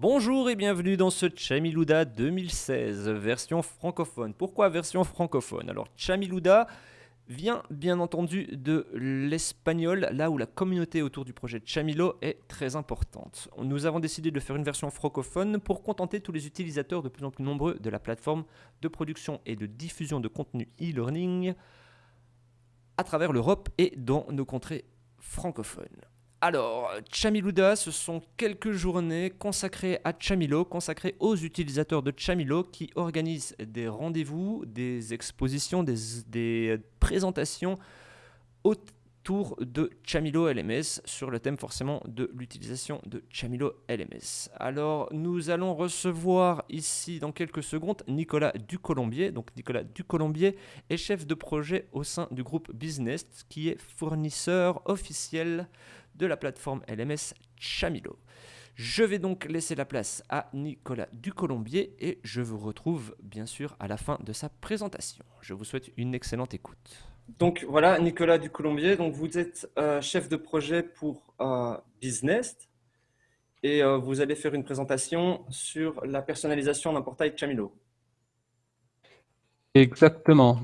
Bonjour et bienvenue dans ce Chamiluda 2016, version francophone. Pourquoi version francophone? Alors Chamiluda vient bien entendu de l'espagnol, là où la communauté autour du projet Chamilo est très importante. Nous avons décidé de faire une version francophone pour contenter tous les utilisateurs de plus en plus nombreux de la plateforme de production et de diffusion de contenu e-learning à travers l'Europe et dans nos contrées francophones. Alors, Chamiluda, ce sont quelques journées consacrées à Chamilo, consacrées aux utilisateurs de Chamilo qui organisent des rendez-vous, des expositions, des, présentations autour de Chamilo LMS sur le thème forcément de l'utilisation de Chamilo LMS. Alors, nous allons recevoir ici dans quelques secondes Nicolas Ducolombier. Donc, Nicolas Ducolombier est chef de projet au sein du groupe Business qui est fournisseur officiel de la plateforme LMS Chamilo. Je vais donc laisser la place à Nicolas Ducolombier et je vous retrouve bien sûr à la fin de sa présentation. Je vous souhaite une excellente écoute. Donc voilà, Nicolas Ducolombier, donc vous êtes euh, chef de projet pour euh, Business et euh, vous allez faire une présentation sur la personnalisation d'un portail Chamilo. Exactement.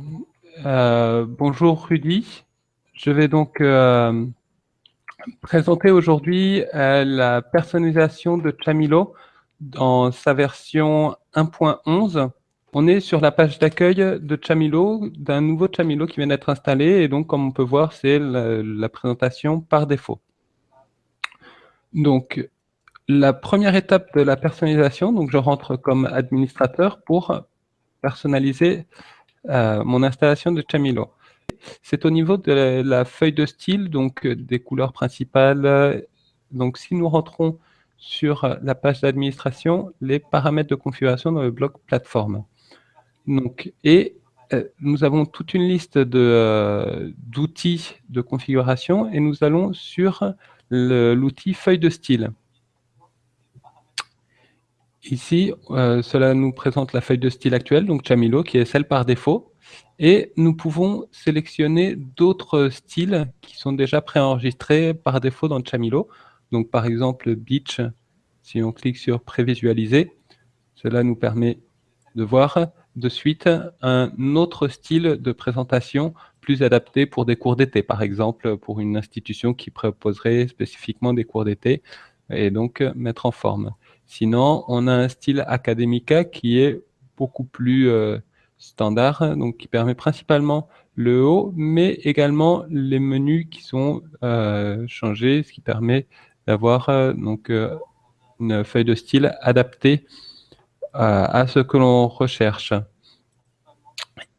bonjour Rudy. Je vais donc présenter aujourd'hui euh, la personnalisation de Chamilo dans sa version 1.11. On est sur la page d'accueil de Chamilo, d'un nouveau Chamilo qui vient d'être installé. Et donc, comme on peut voir, c'est la, présentation par défaut. Donc, la première étape de la personnalisation, donc je rentre comme administrateur pour personnaliser euh, mon installation de Chamilo. C'est au niveau de la, feuille de style, donc euh, des couleurs principales. Donc si nous rentrons sur la page d'administration, les paramètres de configuration dans le bloc plateforme. Donc, et euh, nous avons toute une liste euh, d'outils de, configuration et nous allons sur l'outil feuille de style. Ici, cela nous présente la feuille de style actuelle, donc Chamilo, qui est celle par défaut. Et nous pouvons sélectionner d'autres styles qui sont déjà préenregistrés par défaut dans Chamilo. Donc par exemple Beach, si on clique sur prévisualiser, cela nous permet de voir de suite un autre style de présentation plus adapté pour des cours d'été, par exemple pour une institution qui proposerait spécifiquement des cours d'été et donc mettre en forme. Sinon, on a un style Academica qui est beaucoup plus euh, standard, donc qui permet principalement le haut, mais également les menus qui sont euh, changés, ce qui permet d'avoir euh, donc euh, une feuille de style adaptée à ce que l'on recherche.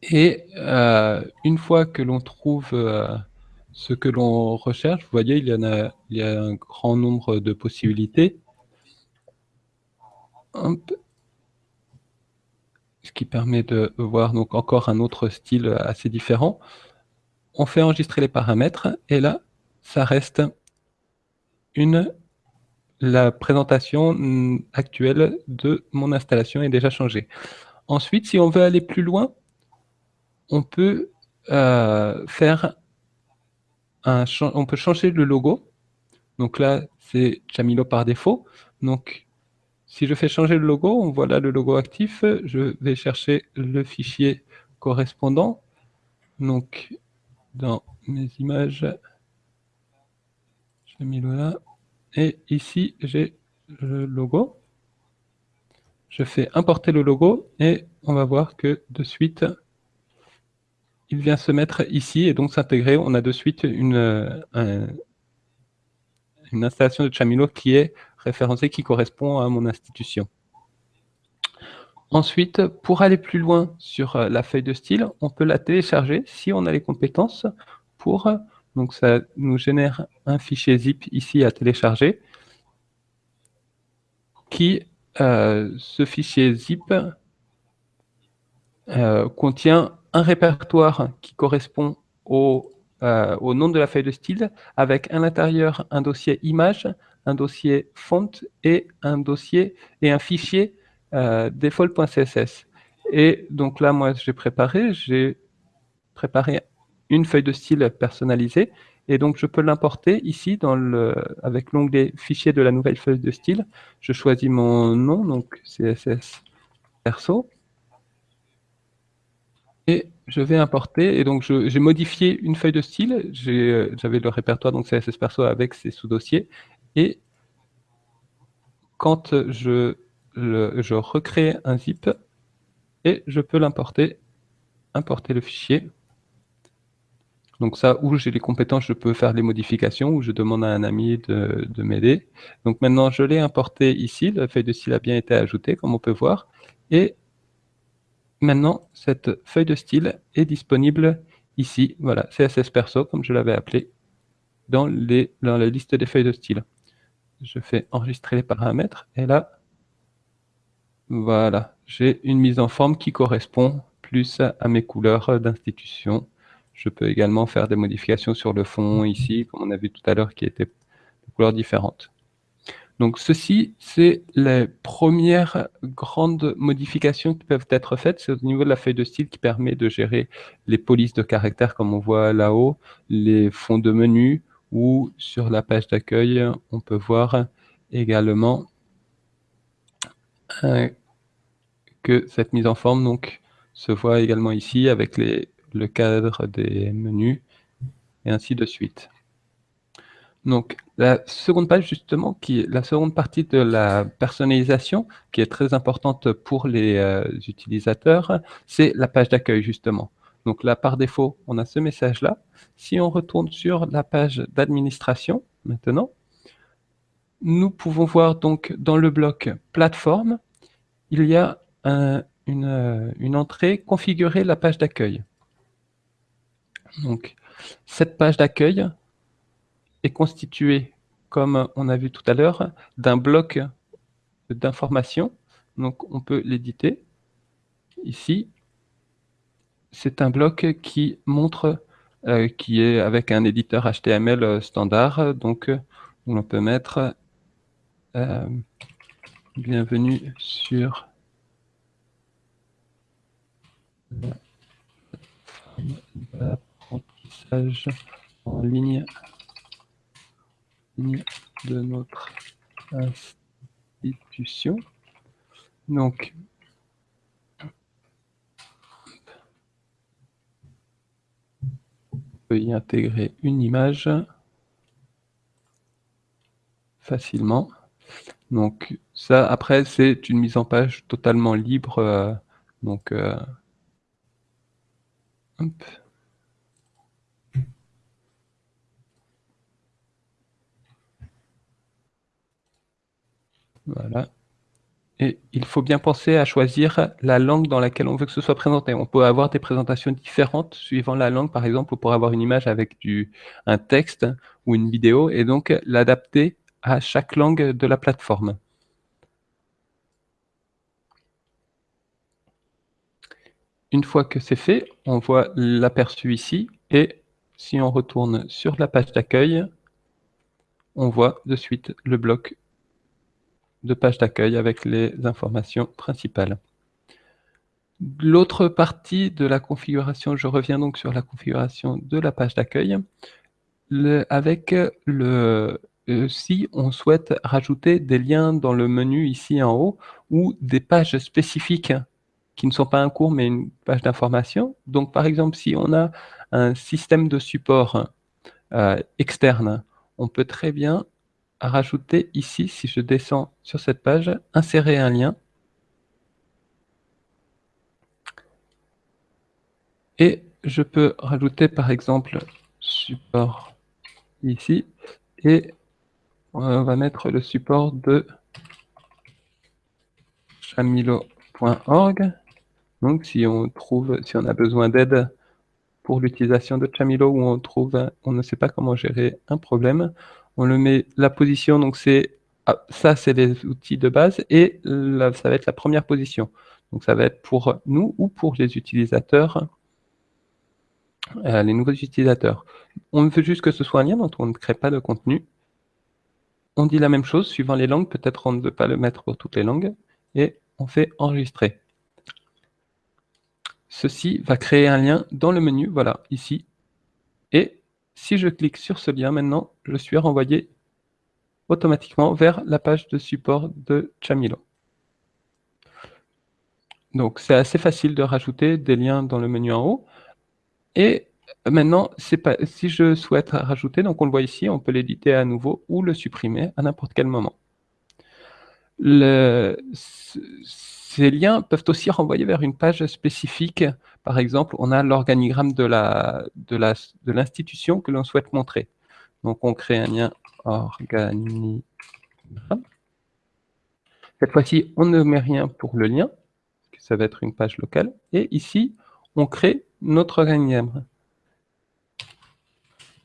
Et une fois que l'on trouve ce que l'on recherche, vous voyez, il y, en a, il y a un grand nombre de possibilités ce qui permet de voir donc encore un autre style assez différent. On fait enregistrer les paramètres et là, ça reste une la présentation actuelle de mon installation est déjà changée. Ensuite, si on veut aller plus loin, on peut euh, faire un on peut changer le logo. Donc là, c'est Chamilo par défaut. Donc si je fais changer le logo, on voit là le logo actif. Je vais chercher le fichier correspondant. Donc, dans mes images, j'ai mis là. Et ici, j'ai le logo. Je fais importer le logo et on va voir que de suite, il vient se mettre ici et donc s'intégrer. On a de suite une, une installation de Chamilo qui est référencé qui correspond à mon institution. Ensuite, pour aller plus loin sur euh, la feuille de style, on peut la télécharger si on a les compétences pour... Donc ça nous génère un fichier zip ici à télécharger qui, euh, ce fichier zip, euh, contient un répertoire qui correspond au, au nom de la feuille de style avec à l'intérieur un dossier image, un dossier font et un dossier et un fichier euh, default.css. Et donc là, moi, j'ai préparé, j'ai préparé une feuille de style personnalisée Et donc, je peux l'importer ici dans le, avec l'onglet Fichier de la nouvelle feuille de style. Je choisis mon nom, donc CSS perso. Et je vais importer. Et donc, j'ai modifié une feuille de style. J'avais le répertoire donc CSS perso avec ses sous-dossiers. Et quand je, recrée un zip, et je peux l'importer, importer le fichier. Donc ça, où j'ai les compétences, je peux faire les modifications, ou je demande à un ami de, m'aider. Donc maintenant, je l'ai importé ici, la feuille de style a bien été ajoutée, comme on peut voir. Et maintenant, cette feuille de style est disponible ici, voilà, CSS Perso, comme je l'avais appelé, dans la liste des feuilles de style. Je fais enregistrer les paramètres, et là, voilà, j'ai une mise en forme qui correspond plus à mes couleurs d'institution. Je peux également faire des modifications sur le fond ici, comme on a vu tout à l'heure, qui étaient de couleurs différentes. Donc ceci, c'est les premières grandes modifications qui peuvent être faites. C'est au niveau de la feuille de style qui permet de gérer les polices de caractères, comme on voit là-haut, les fonds de menu, ou sur la page d'accueil, on peut voir également euh, que cette mise en forme donc, se voit également ici avec les, le cadre des menus et ainsi de suite. Donc, la seconde page, justement, qui la seconde partie de la personnalisation, qui est très importante pour les euh, utilisateurs, c'est la page d'accueil, justement. Donc là, par défaut, on a ce message-là. Si on retourne sur la page d'administration, maintenant, nous pouvons voir donc dans le bloc plateforme, il y a une, une, entrée configurer la page d'accueil. Donc, cette page d'accueil est constituée, comme on a vu tout à l'heure, d'un bloc d'informations. Donc, on peut l'éditer. Ici, c'est un bloc qui montre, euh, qui est avec un éditeur HTML standard. Donc, on peut mettre euh, bienvenue sur l'apprentissage en ligne, de notre institution. Donc, peut y intégrer une image facilement. Donc ça, après, c'est une mise en page totalement libre. Euh, donc, euh, Voilà. Et il faut bien penser à choisir la langue dans laquelle on veut que ce soit présenté. On peut avoir des présentations différentes suivant la langue. Par exemple, on pourrait avoir une image avec du, un texte ou une vidéo et donc l'adapter à chaque langue de la plateforme. Une fois que c'est fait, on voit l'aperçu ici et si on retourne sur la page d'accueil, on voit de suite le bloc de page d'accueil avec les informations principales. L'autre partie de la configuration, je reviens donc sur la configuration de la page d'accueil, avec le, euh, si on souhaite rajouter des liens dans le menu ici en haut ou des pages spécifiques qui ne sont pas un cours mais une page d'information. Donc par exemple, si on a un système de support euh, externe, on peut très bien rajouter ici, si je descends sur cette page, insérer un lien. Et je peux rajouter par exemple support ici et on va mettre le support de chamilo.org. Donc, si on trouve, si on a besoin d'aide pour l'utilisation de Chamilo ou on trouve, on ne sait pas comment gérer un problème, on le met la position. Donc, c'est ah, ça, c'est les outils de base et ça va être la première position. Donc, ça va être pour nous ou pour les utilisateurs, euh, les nouveaux utilisateurs. On veut juste que ce soit un lien, donc on ne crée pas de contenu on dit la même chose suivant les langues. Peut-être on ne veut pas le mettre pour toutes les langues. Et on fait enregistrer. Ceci va créer un lien dans le menu, voilà, ici. Et si je clique sur ce lien maintenant, je suis renvoyé automatiquement vers la page de support de Chamilo. Donc, c'est assez facile de rajouter des liens dans le menu en haut. Et maintenant, si je souhaite rajouter, donc on le voit ici, on peut l'éditer à nouveau ou le supprimer à n'importe quel moment. Ces liens peuvent aussi renvoyer vers une page spécifique. Par exemple, on a l'organigramme de l'institution que l'on souhaite montrer. Donc, on crée un lien organigramme. Cette fois-ci, on ne met rien pour le lien, ça va être une page locale. Et ici, on crée notre organigramme.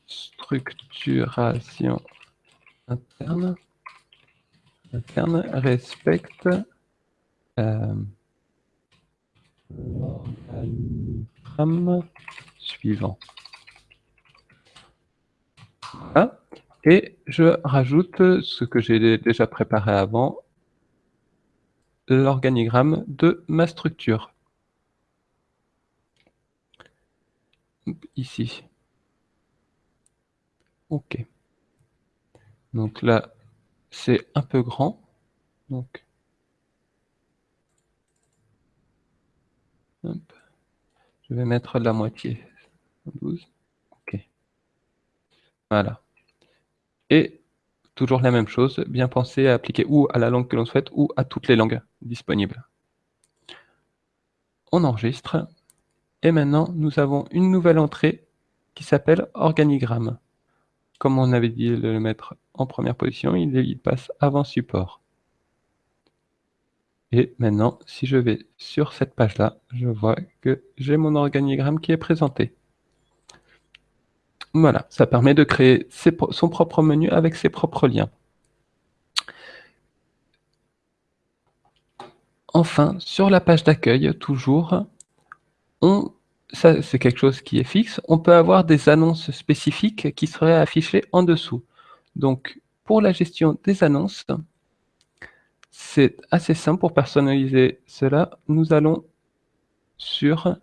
Structuration interne. Interne respecte euh, suivant. Et je rajoute ce que j'ai déjà préparé avant, l'organigramme de ma structure. Ici. OK. Donc là, c'est un peu grand. Donc, je vais mettre la moitié. 12. OK. Voilà. Et toujours la même chose, bien penser à appliquer ou à la langue que l'on souhaite ou à toutes les langues disponibles. On enregistre. Et maintenant, nous avons une nouvelle entrée qui s'appelle organigramme. Comme on avait dit le mettre en première position, il passe avant support. Et maintenant, si je vais sur cette page-là, je vois que j'ai mon organigramme qui est présenté. Voilà, ça permet de créer son propre menu avec ses propres liens. Enfin, sur la page d'accueil, toujours, ça c'est quelque chose qui est fixe, on peut avoir des annonces spécifiques qui seraient affichées en dessous. Donc, pour la gestion des annonces, c'est assez simple pour personnaliser cela. Nous allons sur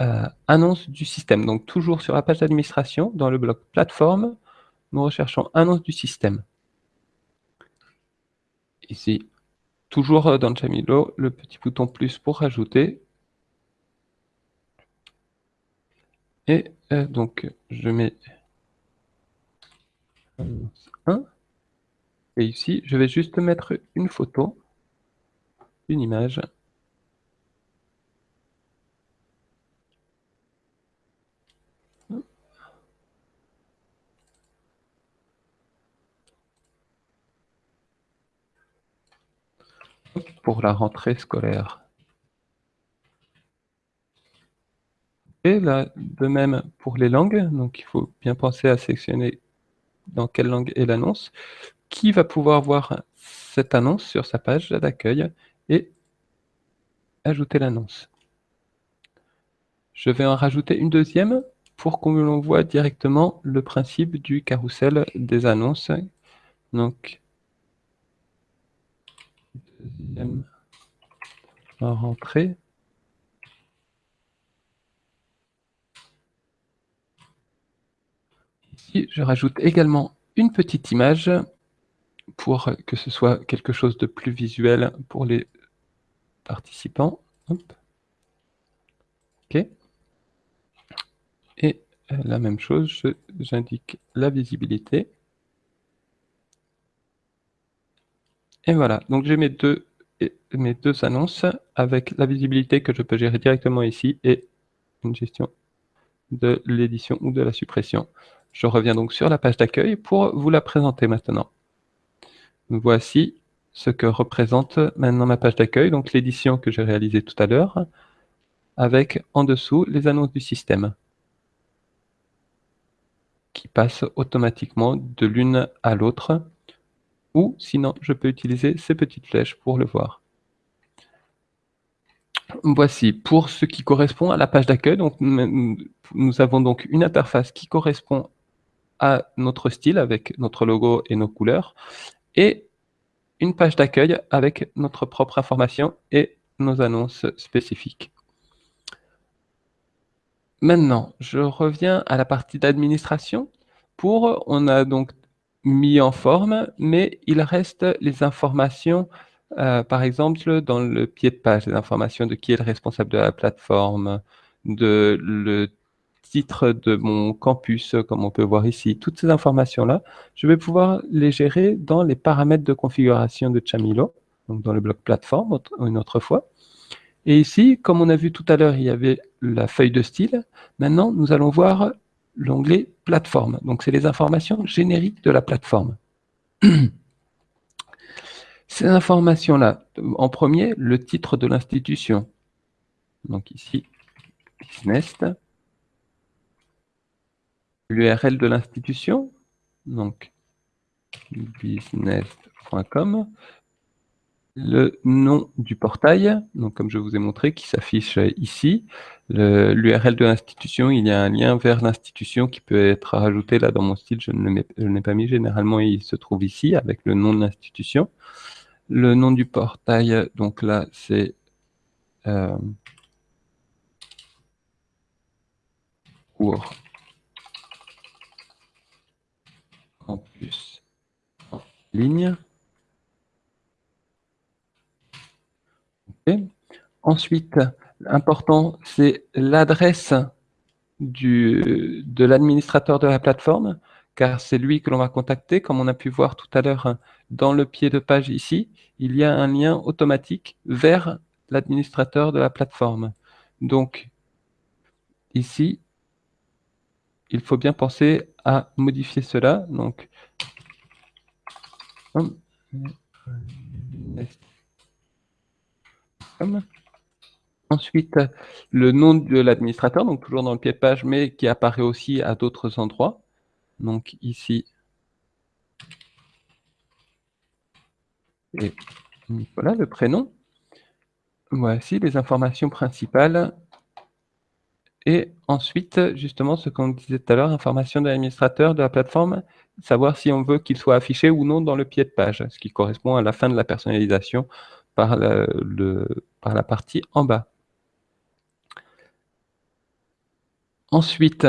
euh, annonce du système. Donc toujours sur la page d'administration, dans le bloc plateforme, nous recherchons annonce du système. Ici, toujours dans Jamilo, le petit bouton plus pour rajouter. Et euh, donc, je mets Et ici, je vais juste mettre une photo, une image. pour la rentrée scolaire. Et là, de même pour les langues, donc il faut bien penser à sélectionner dans quelle langue est l'annonce? Qui va pouvoir voir cette annonce sur sa page d'accueil et ajouter l'annonce? Je vais en rajouter une deuxième pour qu'on voit directement le principe du carrousel des annonces. Donc, deuxième rentrée. Je rajoute également une petite image pour que ce soit quelque chose de plus visuel pour les participants. OK. Et euh, la même chose, j'indique la visibilité. Et voilà, donc j'ai mes deux, mes deux annonces avec la visibilité que je peux gérer directement ici et une gestion de l'édition ou de la suppression. Je reviens donc sur la page d'accueil pour vous la présenter maintenant. Voici ce que représente maintenant ma page d'accueil, donc l'édition que j'ai réalisée tout à l'heure, avec en dessous les annonces du système qui passent automatiquement de l'une à l'autre, ou sinon je peux utiliser ces petites flèches pour le voir. Voici, pour ce qui correspond à la page d'accueil, nous avons donc une interface qui correspond à notre style avec notre logo et nos couleurs, et une page d'accueil avec notre propre information et nos annonces spécifiques. maintenant, je reviens à la partie d'administration. Pour, on a donc mis en forme, mais il reste les informations, euh, par exemple, dans le pied de page, les informations de qui est le responsable de la plateforme, de le titre de mon campus, comme on peut voir ici. Toutes ces informations-là, je vais pouvoir les gérer dans les paramètres de configuration de Chamilo, donc dans le bloc plateforme une autre fois. Et ici, comme on a vu tout à l'heure, il y avait la feuille de style. Maintenant, nous allons voir l'onglet plateforme. Donc, c'est les informations génériques de la plateforme. Ces informations-là, en premier, le titre de l'institution. Donc ici, business. L'URL de l'institution, donc business.com le nom du portail, donc comme je vous ai montré, qui s'affiche ici. L'URL de l'institution, il y a un lien vers l'institution qui peut être rajouté là dans mon style, je ne l'ai pas mis généralement, il se trouve ici avec le nom de l'institution. Le nom du portail, donc là, c'est euh, cours campus en ligne. Ensuite, l'important, c'est l'adresse de l'administrateur de la plateforme, car c'est lui que l'on va contacter. Comme on a pu voir tout à l'heure dans le pied de page ici, il y a un lien automatique vers l'administrateur de la plateforme. Donc, ici, il faut bien penser à modifier cela. Donc, Ensuite, le nom de l'administrateur, donc toujours dans le pied de page, mais qui apparaît aussi à d'autres endroits. Donc ici, voilà le prénom. Voici les informations principales. Et ensuite, justement, ce qu'on disait tout à l'heure, information de l'administrateur de la plateforme, savoir si on veut qu'il soit affiché ou non dans le pied de page, ce qui correspond à la fin de la personnalisation par la partie en bas. Ensuite,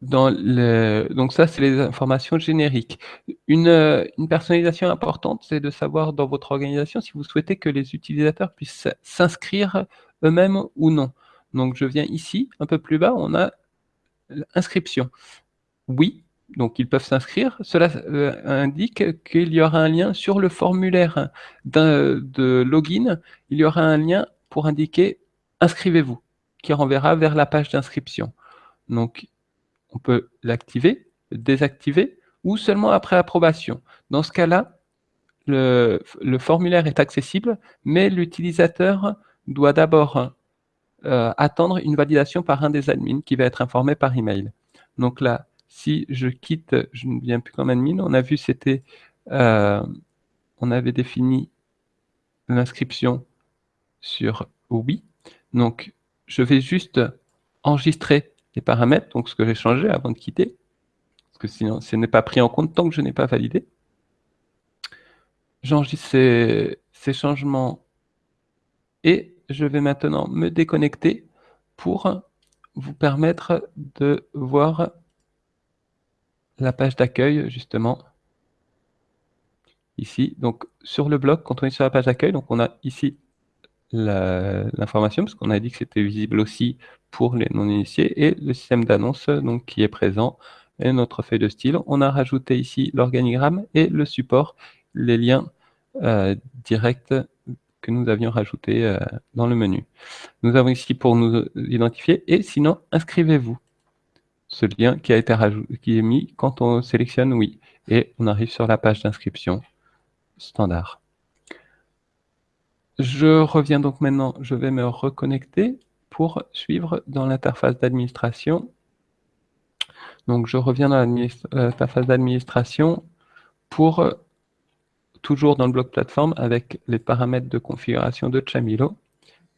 donc ça, c'est les informations génériques. Une, personnalisation importante, c'est de savoir dans votre organisation si vous souhaitez que les utilisateurs puissent s'inscrire eux-mêmes ou non. Donc, je viens ici, un peu plus bas, on a l'inscription. Oui, donc ils peuvent s'inscrire. Cela euh, indique qu'il y aura un lien sur le formulaire de login. Il y aura un lien pour indiquer « Inscrivez-vous » qui renverra vers la page d'inscription. Donc, on peut l'activer, désactiver ou seulement après approbation. Dans ce cas-là, le, formulaire est accessible, mais l'utilisateur doit d'abord euh, attendre une validation par un des admins qui va être informé par email. Donc là, si je quitte, je ne viens plus comme admin, on a vu c'était, euh, on avait défini l'inscription sur oui. Donc, je vais juste enregistrer paramètres, donc ce que j'ai changé avant de quitter, parce que sinon, ce n'est pas pris en compte tant que je n'ai pas validé. J'enregistre ces, ces changements et je vais maintenant me déconnecter pour vous permettre de voir la page d'accueil, justement, ici. Donc, sur le bloc, quand on est sur la page d'accueil, donc on a ici l'information, parce qu'on a dit que c'était visible aussi pour les non-initiés, et le système d'annonce qui est présent, et notre feuille de style. On a rajouté ici l'organigramme et le support, les liens euh, directs que nous avions rajoutés euh, dans le menu. Nous avons ici pour nous identifier, et sinon, inscrivez-vous ce lien qui a été qui est mis quand on sélectionne oui. Et on arrive sur la page d'inscription standard. Je reviens donc maintenant, je vais me reconnecter pour suivre dans l'interface d'administration. Donc je reviens dans l'interface d'administration pour toujours dans le bloc plateforme avec les paramètres de configuration de Chamilo.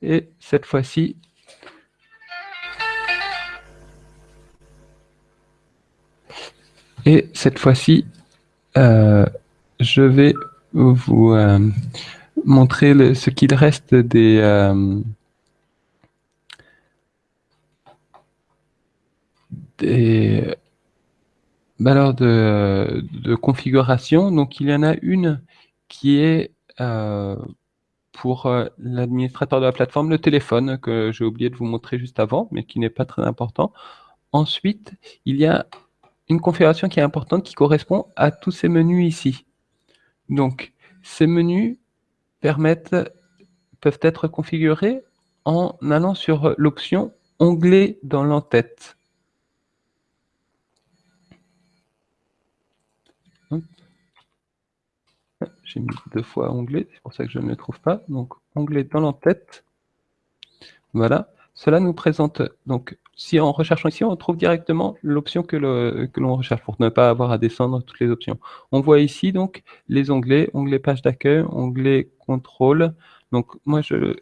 Et cette fois-ci, Et cette fois-ci, euh, je vais vous euh, montrer ce qu'il reste des, euh, des valeurs de, configuration. Donc, il y en a une qui est euh, pour euh, l'administrateur de la plateforme, le téléphone, que j'ai oublié de vous montrer juste avant, mais qui n'est pas très important. Ensuite, il y a une configuration qui est importante qui correspond à tous ces menus ici. Donc, ces menus permettent, peuvent être configurés en allant sur l'option « Onglet dans l'entête ». J'ai mis deux fois onglet, c'est pour ça que je ne le trouve pas. Donc, onglet dans l'entête. Voilà. Cela nous présente, donc, si en recherchant ici, on trouve directement l'option que l'on recherche pour ne pas avoir à descendre toutes les options. On voit ici, donc, les onglets, onglet page d'accueil, onglet contrôle. Donc, moi, je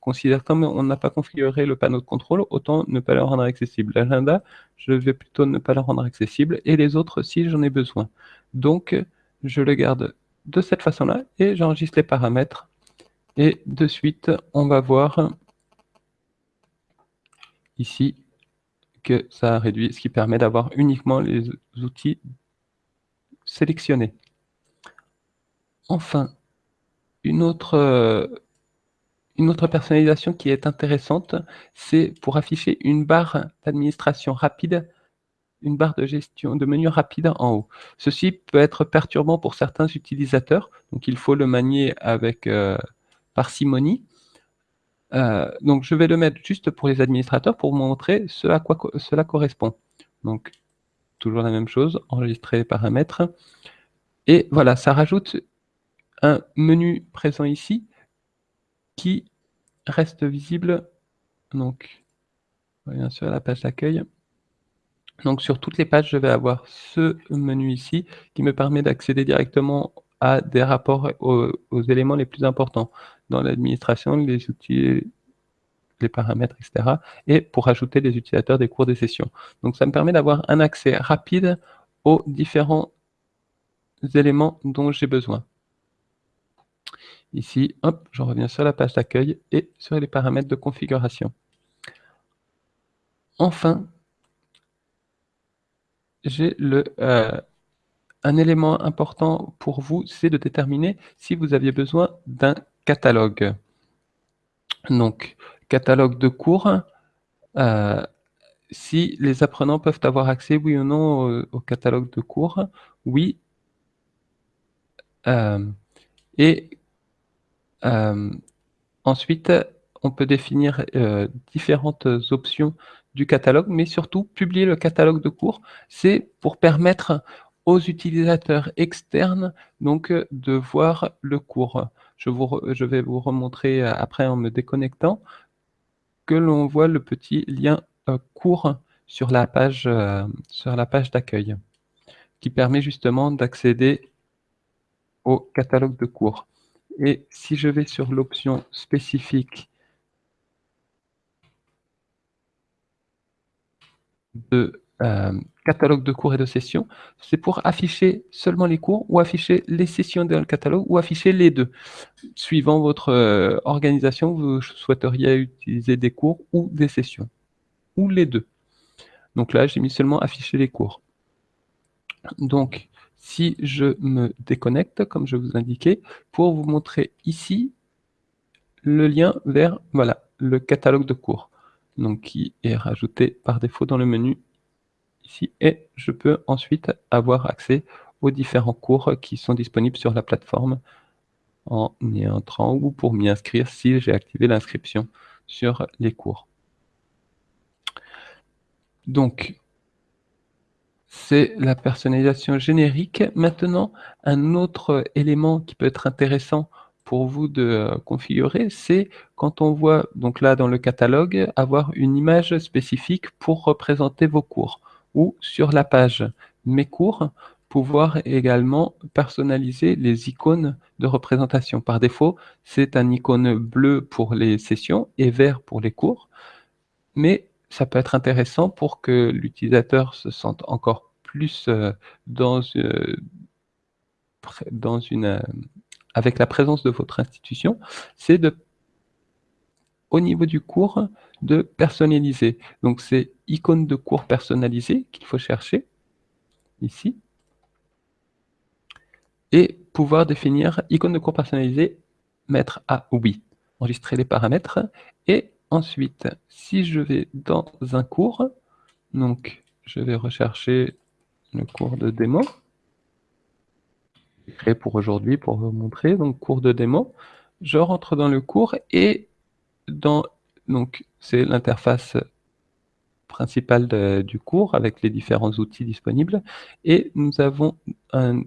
considère comme on n'a pas configuré le panneau de contrôle, autant ne pas le rendre accessible. L'agenda, je vais plutôt ne pas le rendre accessible, et les autres, si j'en ai besoin. Donc, je le garde de cette façon-là et j'enregistre les paramètres. Et de suite, on va voir ici que ça a réduit, ce qui permet d'avoir uniquement les outils sélectionnés. Enfin, une autre, une autre personnalisation qui est intéressante, c'est pour afficher une barre d'administration rapide une barre de gestion de menu rapide en haut. Ceci peut être perturbant pour certains utilisateurs, donc il faut le manier avec euh, parcimonie. Euh, donc je vais le mettre juste pour les administrateurs pour montrer ce à quoi cela correspond. Donc toujours la même chose, enregistrer paramètres. Et voilà, ça rajoute un menu présent ici qui reste visible. Donc, bien sûr, la page d'accueil. Donc sur toutes les pages, je vais avoir ce menu ici qui me permet d'accéder directement à des rapports aux, éléments les plus importants dans l'administration, les outils, les paramètres, etc. Et pour ajouter les utilisateurs des cours des sessions. Donc ça me permet d'avoir un accès rapide aux différents éléments dont j'ai besoin. Ici, hop, je reviens sur la page d'accueil et sur les paramètres de configuration. Enfin, j'ai le, euh, un élément important pour vous, c'est de déterminer si vous aviez besoin d'un catalogue. Donc, catalogue de cours, euh, si les apprenants peuvent avoir accès, oui ou non, au, catalogue de cours, oui. Euh, et ensuite, on peut définir différentes options du catalogue, mais surtout publier le catalogue de cours, c'est pour permettre aux utilisateurs externes donc euh, de voir le cours. Je, vais vous remontrer euh, après en me déconnectant que l'on voit le petit lien euh, cours sur la page, sur la page d'accueil qui permet justement d'accéder au catalogue de cours. Et si je vais sur l'option spécifique de euh, catalogue de cours et de sessions, c'est pour afficher seulement les cours ou afficher les sessions dans le catalogue ou afficher les deux. Suivant votre euh, organisation, vous souhaiteriez utiliser des cours ou des sessions, ou les deux. Donc là, j'ai mis seulement afficher les cours. Donc, si je me déconnecte, comme je vous indiquais, pour vous montrer ici le lien vers voilà, le catalogue de cours donc qui est rajouté par défaut dans le menu ici. Et je peux ensuite avoir accès aux différents cours qui sont disponibles sur la plateforme en y entrant ou pour m'y inscrire si j'ai activé l'inscription sur les cours. Donc, c'est la personnalisation générique. Maintenant, un autre élément qui peut être intéressant pour vous de euh, configurer, c'est quand on voit, donc là dans le catalogue, avoir une image spécifique pour représenter vos cours. Ou sur la page Mes cours, pouvoir également personnaliser les icônes de représentation. Par défaut, c'est un icône bleu pour les sessions et vert pour les cours. Mais ça peut être intéressant pour que l'utilisateur se sente encore plus euh, dans, euh, dans une avec la présence de votre institution, c'est de au niveau du cours de personnaliser. Donc c'est icône de cours personnalisé qu'il faut chercher ici. Et pouvoir définir icône de cours personnalisé, mettre à oui. Enregistrer les paramètres. Et ensuite, si je vais dans un cours, donc je vais rechercher le cours de démo créé pour aujourd'hui pour vous montrer. Donc, cours de démo. Je rentre dans le cours et dans donc c'est l'interface principale du cours avec les différents outils disponibles. Et nous avons un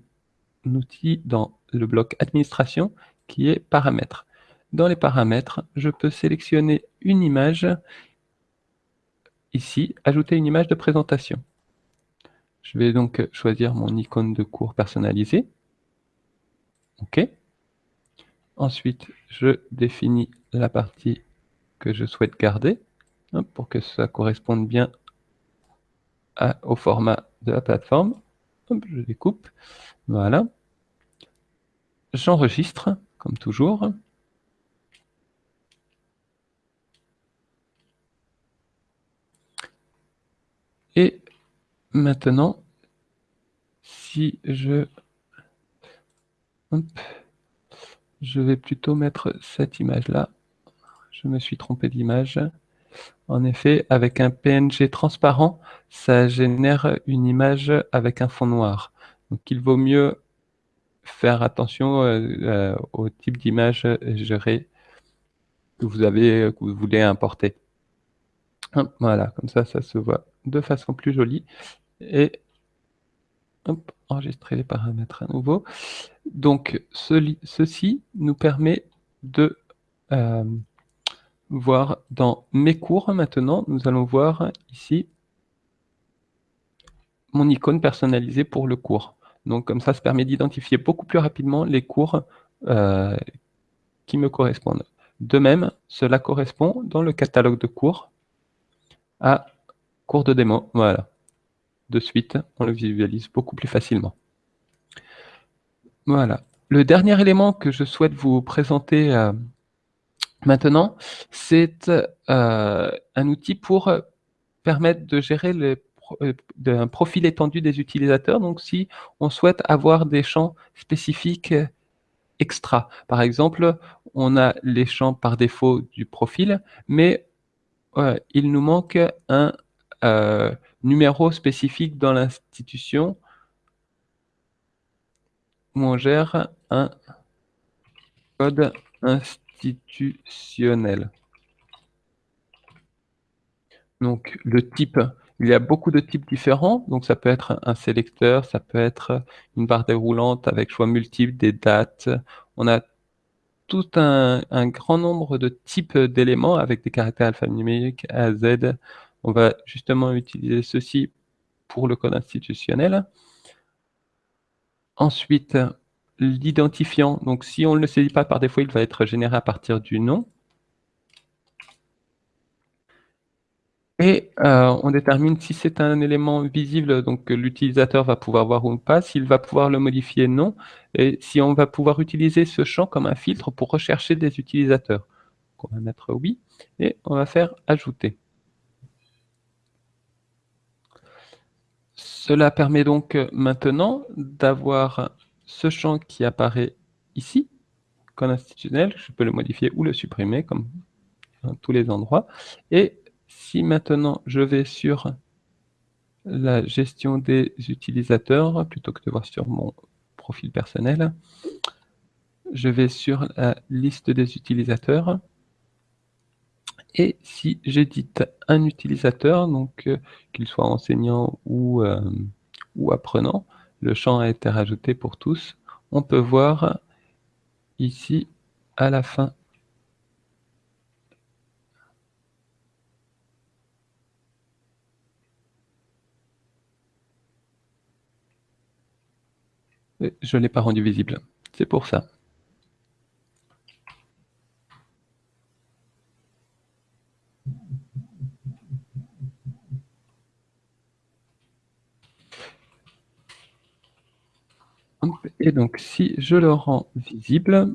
outil dans le bloc administration qui est paramètres. Dans les paramètres, je peux sélectionner une image ici, ajouter une image de présentation. Je vais donc choisir mon icône de cours personnalisé. OK. Ensuite, je définis la partie que je souhaite garder pour que ça corresponde bien au format de la plateforme. je découpe. Voilà. J'enregistre, comme toujours. Et maintenant, si je je vais plutôt mettre cette image-là. Je me suis trompé d'image. En effet, avec un PNG transparent, ça génère une image avec un fond noir. Donc il vaut mieux faire attention euh, euh, au type d'image gérée que vous avez, que vous voulez importer. Voilà, comme ça, ça se voit de façon plus jolie. Et enregistrer les paramètres à nouveau. Donc, ceci nous permet de euh, voir dans mes cours maintenant, nous allons voir ici mon icône personnalisée pour le cours. Donc, comme ça, ça permet d'identifier beaucoup plus rapidement les cours euh, qui me correspondent. De même, cela correspond dans le catalogue de cours à cours de démo. Voilà de suite, on le visualise beaucoup plus facilement. Voilà. Le dernier élément que je souhaite vous présenter euh, maintenant, c'est euh, un outil pour permettre de gérer le, euh, un profil étendu des utilisateurs. Donc, si on souhaite avoir des champs spécifiques extra. Par exemple, on a les champs par défaut du profil, mais il nous manque un numéro spécifique dans l'institution on gère un code institutionnel. Donc, le type, il y a beaucoup de types différents. Donc, ça peut être un sélecteur, ça peut être une barre déroulante avec choix multiples, des dates. On a tout un, un grand nombre de types d'éléments avec des caractères alphanumériques A à Z. On va justement utiliser ceci pour le code institutionnel. Ensuite, l'identifiant. Donc, si on ne le saisit pas par défaut, il va être généré à partir du nom. Et euh, on détermine si c'est un élément visible, donc l'utilisateur va pouvoir voir ou pas, s'il va pouvoir le modifier, non, et si on va pouvoir utiliser ce champ comme un filtre pour rechercher des utilisateurs. on va mettre oui, et on va faire ajouter. Cela permet donc euh, maintenant d'avoir ce champ qui apparaît ici, code institutionnel, je peux le modifier ou le supprimer comme dans tous les endroits. Et si maintenant je vais sur la gestion des utilisateurs, plutôt que de voir sur mon profil personnel, je vais sur la liste des utilisateurs, et si j'édite un utilisateur, donc euh, qu'il soit enseignant ou, euh, ou apprenant, le champ a été rajouté pour tous. On peut voir ici à la fin Je ne l'ai pas rendu visible. C'est pour ça. Et donc, si je le rends visible,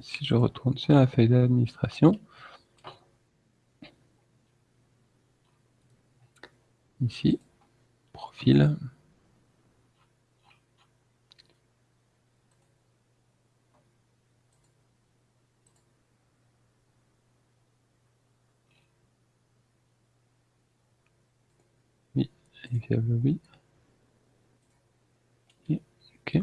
si je retourne sur la feuille d'administration, ici, profil, oui, oui. Ok.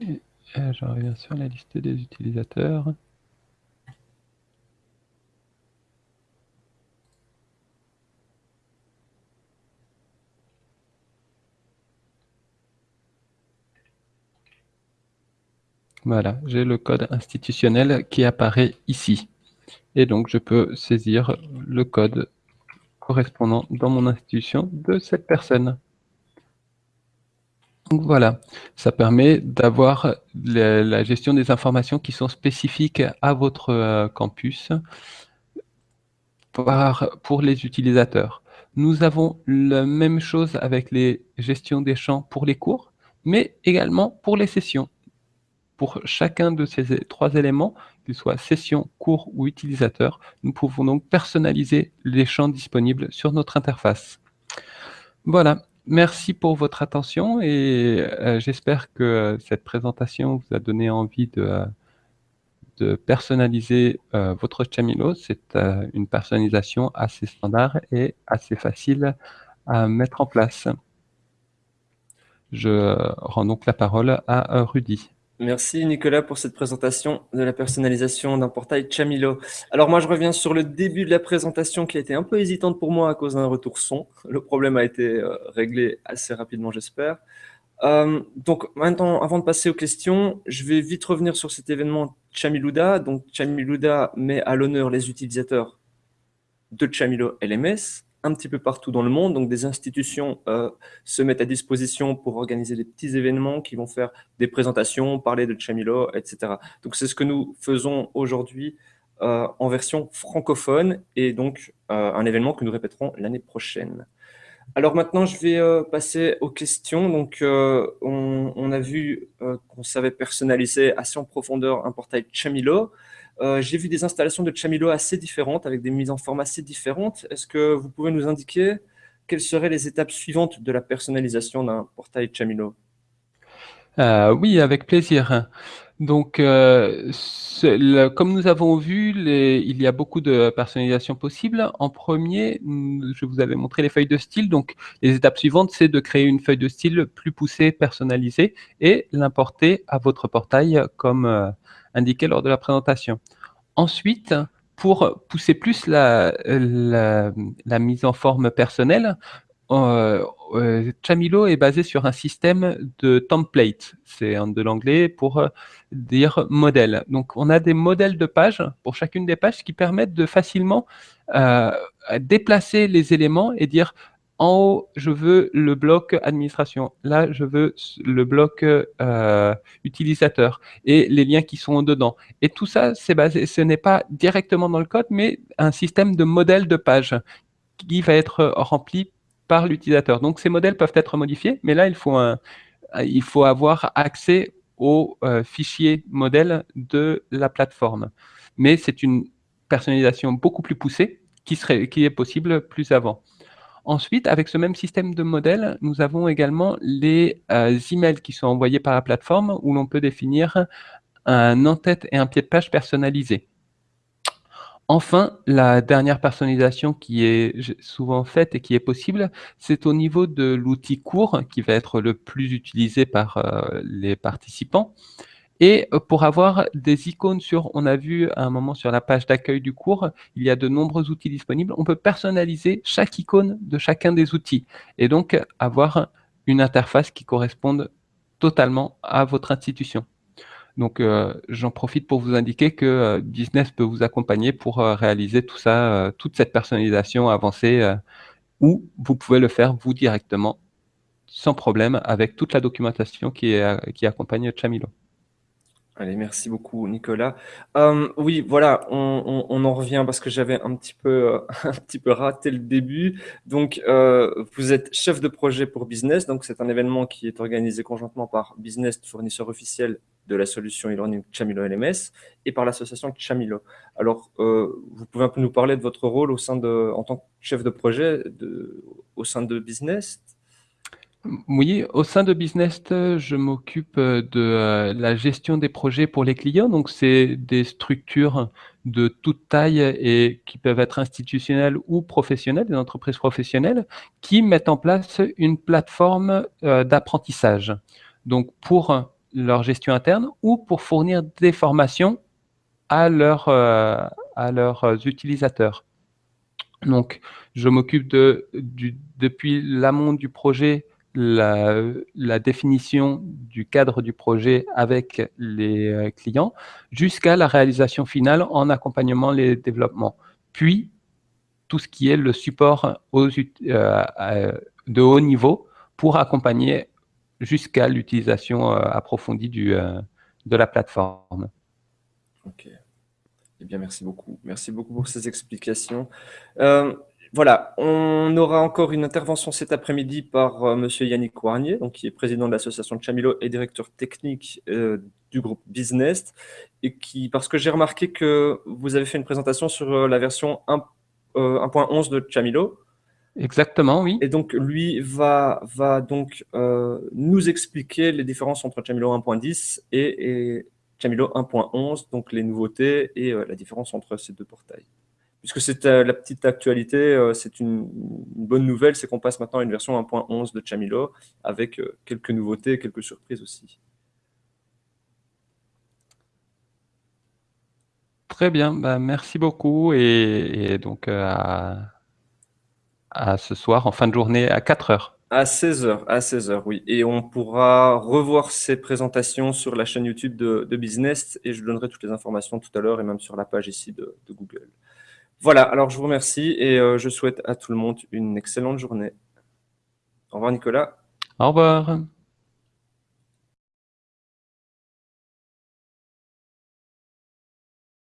Et euh, je reviens sur la liste des utilisateurs. Voilà, j'ai le code institutionnel qui apparaît ici. Et donc, je peux saisir le code correspondant dans mon institution de cette personne. Donc voilà, ça permet d'avoir la, gestion des informations qui sont spécifiques à votre euh, campus pour les utilisateurs. Nous avons la même chose avec les gestions des champs pour les cours, mais également pour les sessions. Pour chacun de ces trois éléments, qu'ils soient session, cours ou utilisateur, nous pouvons donc personnaliser les champs disponibles sur notre interface. Voilà, merci pour votre attention et euh, j'espère que euh, cette présentation vous a donné envie de, euh, personnaliser votre Chamilo. C'est une personnalisation assez standard et assez facile à mettre en place. Je rends donc la parole à Rudy. Merci Nicolas pour cette présentation de la personnalisation d'un portail Chamilo. Alors moi je reviens sur le début de la présentation qui a été un peu hésitante pour moi à cause d'un retour son. Le problème a été euh, réglé assez rapidement j'espère. Euh, donc maintenant, avant de passer aux questions, je vais vite revenir sur cet événement Chamiluda. Donc Chamiluda met à l'honneur les utilisateurs de Chamilo LMS un petit peu partout dans le monde. Donc, des institutions euh, se mettent à disposition pour organiser des petits événements qui vont faire des présentations, parler de Chamilo, etc. Donc, c'est ce que nous faisons aujourd'hui euh, en version francophone et donc euh, un événement que nous répéterons l'année prochaine. Alors maintenant, je vais passer aux questions. Donc, on, on, a vu qu'on savait personnaliser assez en profondeur un portail Chamilo. Euh, j'ai vu des installations de Chamilo assez différentes, avec des mises en forme assez différentes. Est-ce que vous pouvez nous indiquer quelles seraient les étapes suivantes de la personnalisation d'un portail Chamilo? Euh, Oui, avec plaisir. Donc, euh, comme nous avons vu, il y a beaucoup de personnalisation possible. En premier, je vous avais montré les feuilles de style. Donc, les étapes suivantes, c'est de créer une feuille de style plus poussée, personnalisée, et l'importer à votre portail comme indiqué lors de la présentation. Ensuite, pour pousser plus la, mise en forme personnelle, euh, euh, Chamilo est basé sur un système de template. C'est de l'anglais pour euh, dire modèle. Donc, on a des modèles de pages pour chacune des pages qui permettent de facilement déplacer les éléments et dire en haut, je veux le bloc administration. Là, je veux le bloc euh, utilisateur et les liens qui sont dedans. Et tout ça, c'est basé, ce n'est pas directement dans le code, mais un système de modèle de page qui va être rempli par l'utilisateur. Donc, ces modèles peuvent être modifiés, mais là, il faut, un, il faut avoir accès au euh, fichier modèle de la plateforme. Mais c'est une personnalisation beaucoup plus poussée qui, serait, qui est possible plus avant. Ensuite, avec ce même système de modèle, nous avons également les euh, emails qui sont envoyés par la plateforme où l'on peut définir un en-tête et un pied de page personnalisé. Enfin, la dernière personnalisation qui est souvent faite et qui est possible, c'est au niveau de l'outil court qui va être le plus utilisé par euh, les participants. Et euh, pour avoir des icônes sur, on a vu à un moment sur la page d'accueil du cours, il y a de nombreux outils disponibles. On peut personnaliser chaque icône de chacun des outils et donc avoir une interface qui corresponde totalement à votre institution. Donc, euh, j'en profite pour vous indiquer que euh, Business peut vous accompagner pour réaliser tout ça, toute cette personnalisation avancée, ou vous pouvez le faire vous directement, sans problème, avec toute la documentation qui accompagne Chamilo. Allez, merci beaucoup Nicolas. Euh, oui, voilà, on, en revient parce que j'avais un petit peu euh, un petit peu raté le début. Donc, euh, vous êtes chef de projet pour Business. Donc, c'est un événement qui est organisé conjointement par Business, fournisseur officiel de la solution e-learning Chamilo LMS, et par l'association Chamilo. Alors, vous pouvez un peu nous parler de votre rôle au sein de, en tant que chef de projet au sein de Business? Oui, au sein de Business, je m'occupe de euh, la gestion des projets pour les clients. Donc, c'est des structures de toute taille et qui peuvent être institutionnelles ou professionnelles, des entreprises professionnelles, qui mettent en place une plateforme euh, d'apprentissage. Donc, pour leur gestion interne ou pour fournir des formations euh, à leurs utilisateurs. Donc, je m'occupe de, depuis l'amont du projet la, définition du cadre du projet avec les euh, clients jusqu'à la réalisation finale en accompagnement les développements. Puis, tout ce qui est le support aux, euh, de haut niveau pour accompagner jusqu'à l'utilisation euh, approfondie du, de la plateforme. Ok. Eh bien, merci beaucoup. Merci beaucoup pour ces explications. Voilà, on aura encore une intervention cet après-midi par euh, Monsieur Yannick Warnier, donc, qui est président de l'association de Chamilo et directeur technique euh, du groupe Business, et qui, parce que j'ai remarqué que vous avez fait une présentation sur euh, la version 1.11 de Chamilo. Exactement, oui. Et donc, lui va, va donc nous expliquer les différences entre Chamilo 1.10 et, et Chamilo 1.11, donc les nouveautés et la différence entre ces deux portails puisque c'est euh, la petite actualité, euh, c'est une, bonne nouvelle, c'est qu'on passe maintenant à une version 1.11 de Chamilo, avec euh, quelques nouveautés et quelques surprises aussi. Très bien, bah, merci beaucoup, et, donc à, ce soir, en fin de journée, à 4 heures. À 16h, à 16h, oui. Et on pourra revoir ces présentations sur la chaîne YouTube de, Business et je donnerai toutes les informations tout à l'heure et même sur la page ici de Google. Voilà, alors je vous remercie et euh, je souhaite à tout le monde une excellente journée. Au revoir Nicolas. Au revoir.